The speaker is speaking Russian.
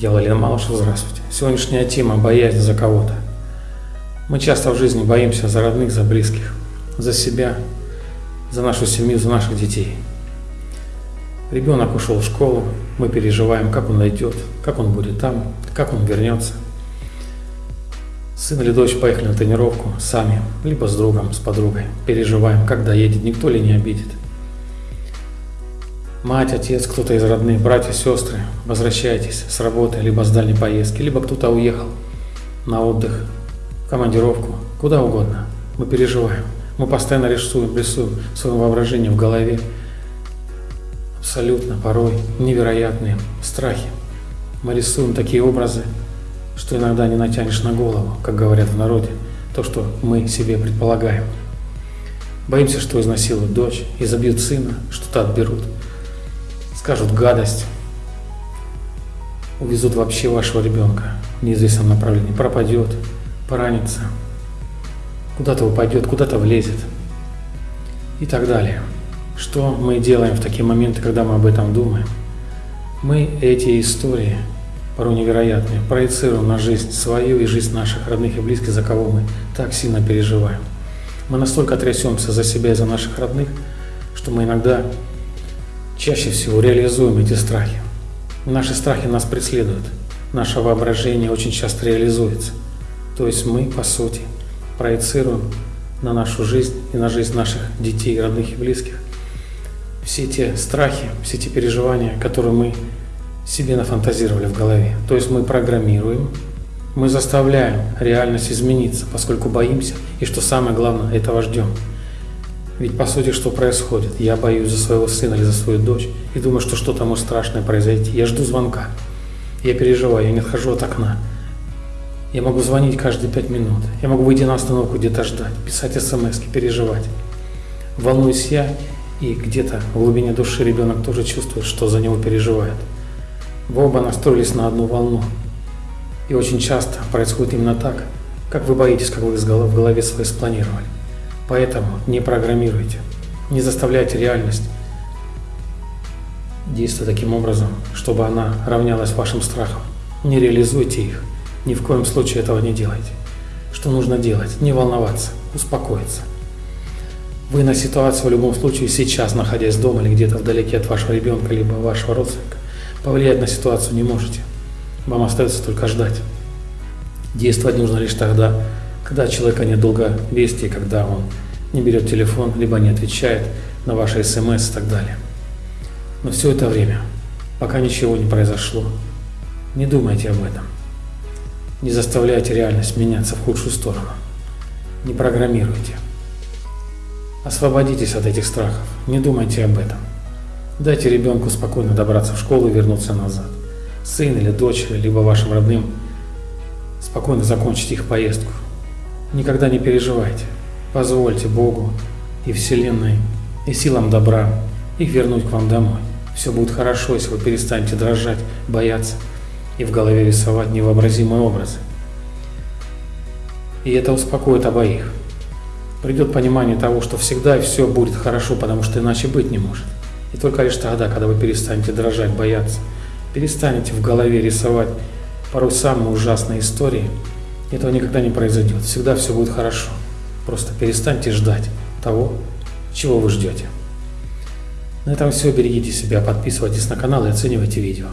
Я Валерий Малышев, здравствуйте. Сегодняшняя тема – боязнь за кого-то. Мы часто в жизни боимся за родных, за близких, за себя, за нашу семью, за наших детей. Ребенок ушел в школу, мы переживаем, как он найдет, как он будет там, как он вернется. Сын или дочь поехали на тренировку сами, либо с другом, с подругой. Переживаем, как доедет, никто ли не обидит. Мать, отец, кто-то из родных, братья, сестры, возвращайтесь с работы, либо с дальней поездки, либо кто-то уехал на отдых, командировку, куда угодно. Мы переживаем. Мы постоянно рисуем, рисуем своим воображением в голове абсолютно порой невероятные страхи. Мы рисуем такие образы, что иногда не натянешь на голову, как говорят в народе, то, что мы себе предполагаем. Боимся, что изнасилуют дочь, изобьют сына, что-то отберут – скажут гадость, увезут вообще вашего ребенка в неизвестном направлении, пропадет, поранится, куда-то упадет, куда-то влезет и так далее. Что мы делаем в такие моменты, когда мы об этом думаем? Мы эти истории, порой невероятные, проецируем на жизнь свою и жизнь наших родных и близких, за кого мы так сильно переживаем. Мы настолько трясемся за себя и за наших родных, что мы иногда чаще всего реализуем эти страхи. Наши страхи нас преследуют. Наше воображение очень часто реализуется. То есть мы, по сути, проецируем на нашу жизнь и на жизнь наших детей, родных и близких все те страхи, все те переживания, которые мы себе нафантазировали в голове. То есть мы программируем, мы заставляем реальность измениться, поскольку боимся и, что самое главное, этого ждем. Ведь по сути что происходит? Я боюсь за своего сына или за свою дочь и думаю, что что-то может страшное произойти. Я жду звонка. Я переживаю, я не отхожу от окна. Я могу звонить каждые пять минут. Я могу выйти на остановку, где-то ждать, писать смс, переживать. Волнуюсь я, и где-то в глубине души ребенок тоже чувствует, что за него переживает. Вы оба настроились на одну волну. И очень часто происходит именно так, как вы боитесь, как вы в голове своей спланировали. Поэтому не программируйте, не заставляйте реальность действовать таким образом, чтобы она равнялась вашим страхам. Не реализуйте их, ни в коем случае этого не делайте. Что нужно делать? Не волноваться, успокоиться. Вы на ситуацию в любом случае сейчас, находясь дома или где-то вдалеке от вашего ребенка, либо вашего родственника, повлиять на ситуацию не можете. Вам остается только ждать. Действовать нужно лишь тогда, когда человека нет долговестия, когда он не берет телефон, либо не отвечает на ваши смс и так далее. Но все это время, пока ничего не произошло, не думайте об этом. Не заставляйте реальность меняться в худшую сторону. Не программируйте. Освободитесь от этих страхов, не думайте об этом. Дайте ребенку спокойно добраться в школу и вернуться назад. Сын или дочь, либо вашим родным спокойно закончить их поездку. Никогда не переживайте. Позвольте Богу и Вселенной, и силам добра их вернуть к вам домой. Все будет хорошо, если вы перестанете дрожать, бояться и в голове рисовать невообразимые образы. И это успокоит обоих. Придет понимание того, что всегда все будет хорошо, потому что иначе быть не может. И только лишь тогда, когда вы перестанете дрожать, бояться, перестанете в голове рисовать порой самые ужасные истории, этого никогда не произойдет. Всегда все будет хорошо. Просто перестаньте ждать того, чего вы ждете. На этом все. Берегите себя, подписывайтесь на канал и оценивайте видео.